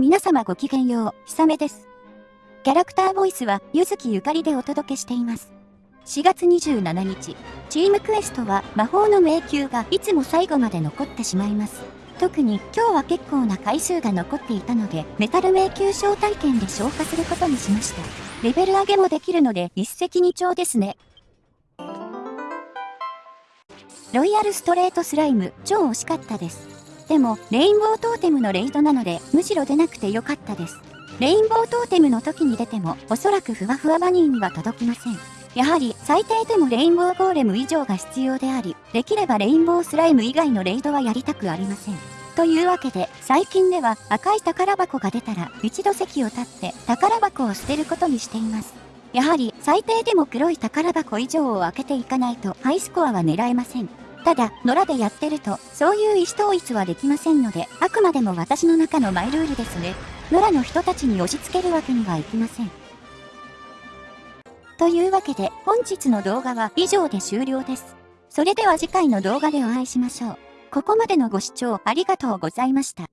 皆様ごきげんよう、ひさめです。キャラクターボイスは、ゆずきゆかりでお届けしています。4月27日、チームクエストは魔法の迷宮がいつも最後まで残ってしまいます。特に今日は結構な回数が残っていたので、メタル迷宮招待券で消化することにしました。レベル上げもできるので一石二鳥ですね。ロイヤルストレートスライム、超惜しかったです。でも、レインボートーテムのレイドなので、むしろ出なくてよかったです。レインボートーテムの時に出ても、おそらくふわふわバニーには届きません。やはり、最低でもレインボーゴーレム以上が必要であり、できればレインボースライム以外のレイドはやりたくありません。というわけで、最近では赤い宝箱が出たら、一度席を立って宝箱を捨てることにしています。やはり、最低でも黒い宝箱以上を開けていかないと、ハイスコアは狙えません。ただ、野良でやってると、そういう意思統一はできませんので、あくまでも私の中のマイルールですね。野良の人たちに押し付けるわけにはいきません。というわけで、本日の動画は以上で終了です。それでは次回の動画でお会いしましょう。ここまでのご視聴ありがとうございました。